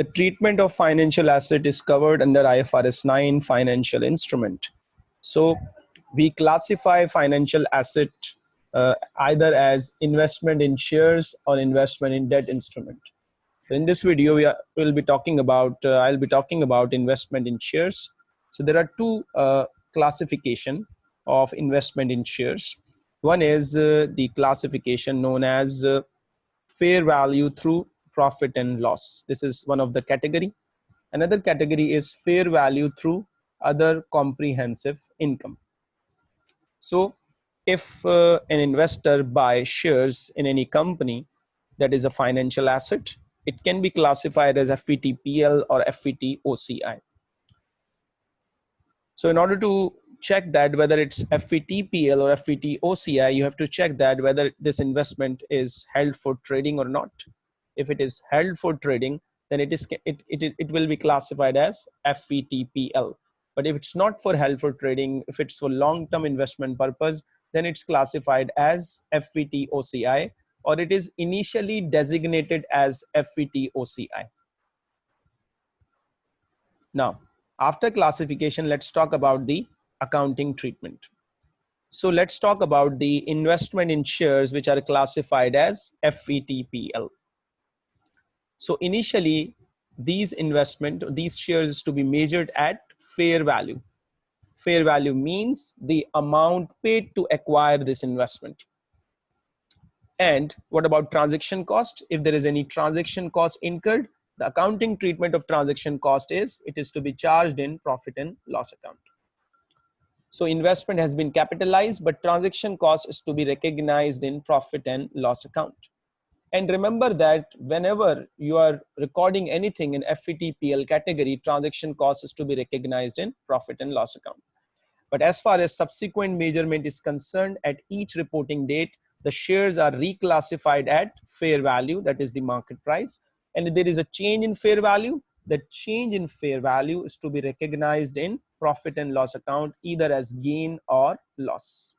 The treatment of financial asset is covered under IFRS 9 financial instrument. So we classify financial asset uh, either as investment in shares or investment in debt instrument. In this video, we will be talking about, uh, I'll be talking about investment in shares. So there are two uh, classification of investment in shares. One is uh, the classification known as uh, fair value through profit and loss. This is one of the category. Another category is fair value through other comprehensive income. So if uh, an investor buys shares in any company that is a financial asset, it can be classified as FVTPL or FVTOCI. So in order to check that whether it's FVTPL or FVTOCI, you have to check that whether this investment is held for trading or not. If it is held for trading, then it is it, it, it will be classified as FVTPL. But if it's not for held for trading, if it's for long-term investment purpose, then it's classified as FVTOCI or it is initially designated as FVTOCI. Now, after classification, let's talk about the accounting treatment. So let's talk about the investment in shares which are classified as FVTPL. So initially, these investment, these shares is to be measured at fair value. Fair value means the amount paid to acquire this investment. And what about transaction cost? If there is any transaction cost incurred, the accounting treatment of transaction cost is it is to be charged in profit and loss account. So investment has been capitalized, but transaction cost is to be recognized in profit and loss account. And remember that whenever you are recording anything in FVTPL category, transaction cost is to be recognized in profit and loss account. But as far as subsequent measurement is concerned, at each reporting date, the shares are reclassified at fair value, that is the market price. And if there is a change in fair value, the change in fair value is to be recognized in profit and loss account either as gain or loss.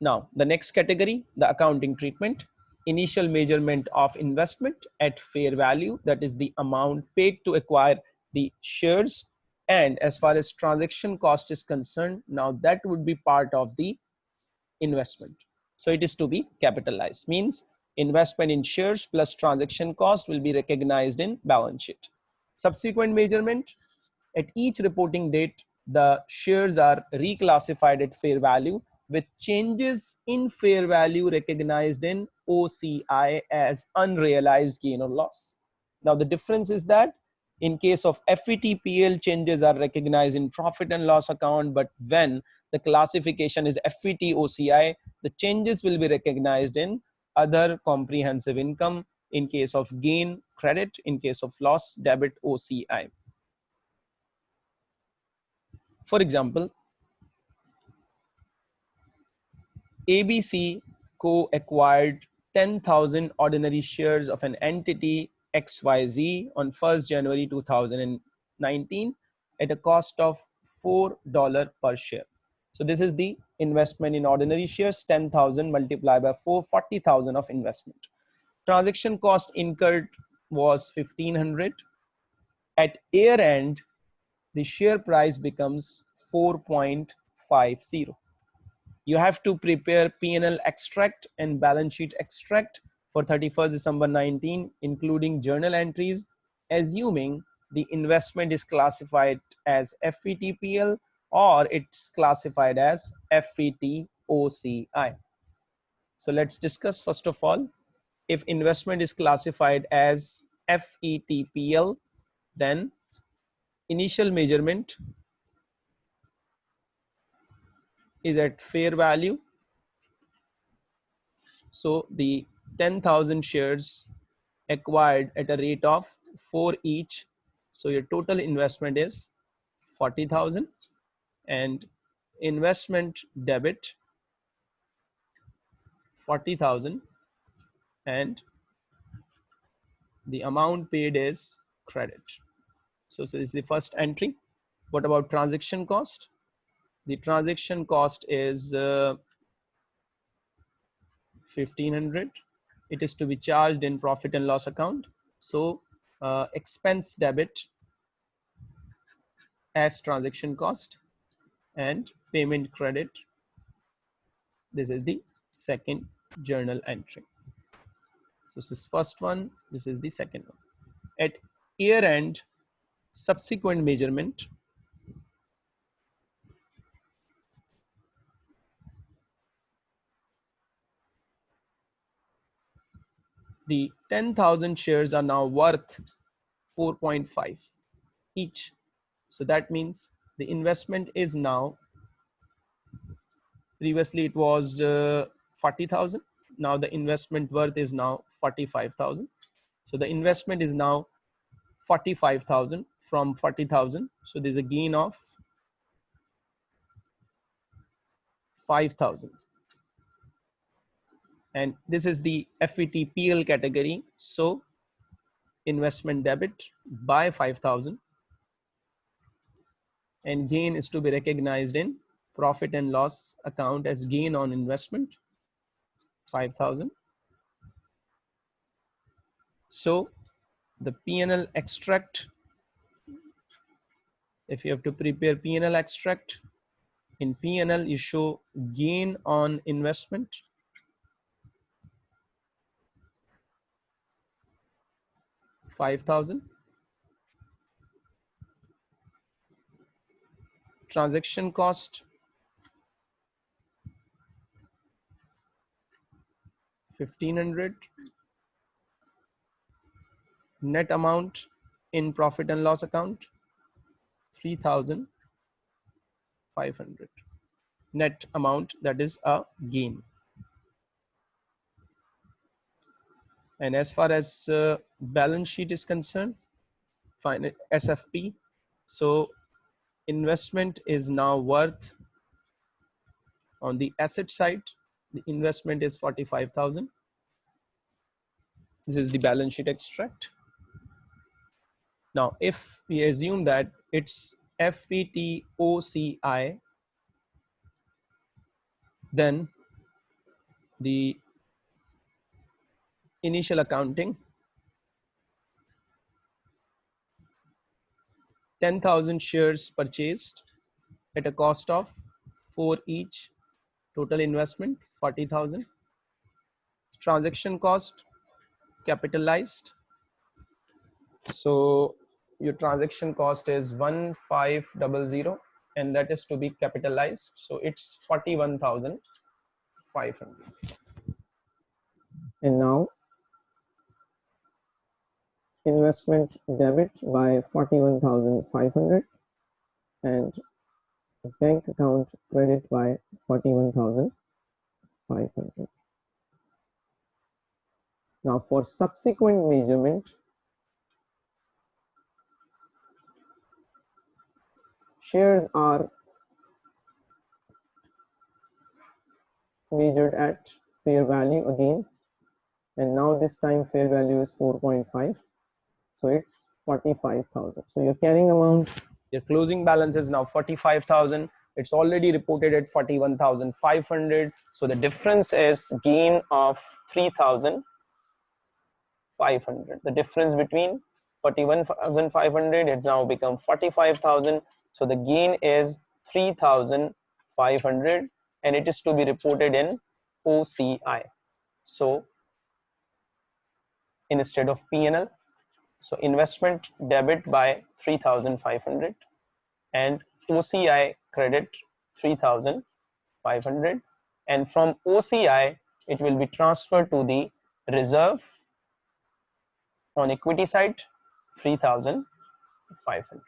Now, the next category, the accounting treatment, initial measurement of investment at fair value, that is the amount paid to acquire the shares. And as far as transaction cost is concerned, now that would be part of the investment. So it is to be capitalized, means investment in shares plus transaction cost will be recognized in balance sheet. Subsequent measurement, at each reporting date, the shares are reclassified at fair value with changes in fair value recognized in OCI as unrealized gain or loss. Now the difference is that in case of FVTPL changes are recognized in profit and loss account, but when the classification is FVTOCI, the changes will be recognized in other comprehensive income in case of gain credit, in case of loss debit OCI. For example, ABC Co acquired 10,000 ordinary shares of an entity XYZ on 1st January 2019 at a cost of $4 per share. So this is the investment in ordinary shares, 10,000 multiplied by 4, 40,000 of investment. Transaction cost incurred was 1500. At year end, the share price becomes 4.50 you have to prepare P&L extract and balance sheet extract for 31st December 19, including journal entries, assuming the investment is classified as FVTPL or it's classified as FVTOCI. So let's discuss first of all, if investment is classified as FVTPL, then initial measurement is at fair value. So the 10,000 shares acquired at a rate of 4 each. So your total investment is 40,000 and investment debit 40,000 and the amount paid is credit. So, so this is the first entry. What about transaction cost? The transaction cost is uh, 1500 it is to be charged in profit and loss account. So uh, expense debit as transaction cost and payment credit. This is the second journal entry. So this is first one, this is the second one. At year end, subsequent measurement, the 10,000 shares are now worth 4.5 each. So that means the investment is now, previously it was uh, 40,000. Now the investment worth is now 45,000. So the investment is now 45,000 from 40,000. So there's a gain of 5,000 and this is the FVTPL category. So investment debit by 5,000 and gain is to be recognized in profit and loss account as gain on investment 5,000. So the PNL extract, if you have to prepare PNL extract in PNL, you show gain on investment 5000 transaction cost 1500 net amount in profit and loss account 3500 net amount that is a gain. And as far as uh, balance sheet is concerned, SFP. So investment is now worth on the asset side, the investment is 45,000. This is the balance sheet extract. Now, if we assume that it's FVTOCI, then the initial accounting 10,000 shares purchased at a cost of 4 each. Total investment 40,000 transaction cost capitalized. So your transaction cost is 1500 and that is to be capitalized. So it's 41,500 and now investment debit by 41,500 and bank account credit by 41,500. Now for subsequent measurement, shares are measured at fair value again and now this time fair value is 4.5 so it's 45,000. So your carrying amount, your closing balance is now 45,000. It's already reported at 41,500. So the difference is gain of 3,500. The difference between 41,500, it's now become 45,000. So the gain is 3,500 and it is to be reported in OCI. So instead of PNL, so investment debit by 3,500 and OCI credit 3,500 and from OCI it will be transferred to the reserve on equity side 3,500.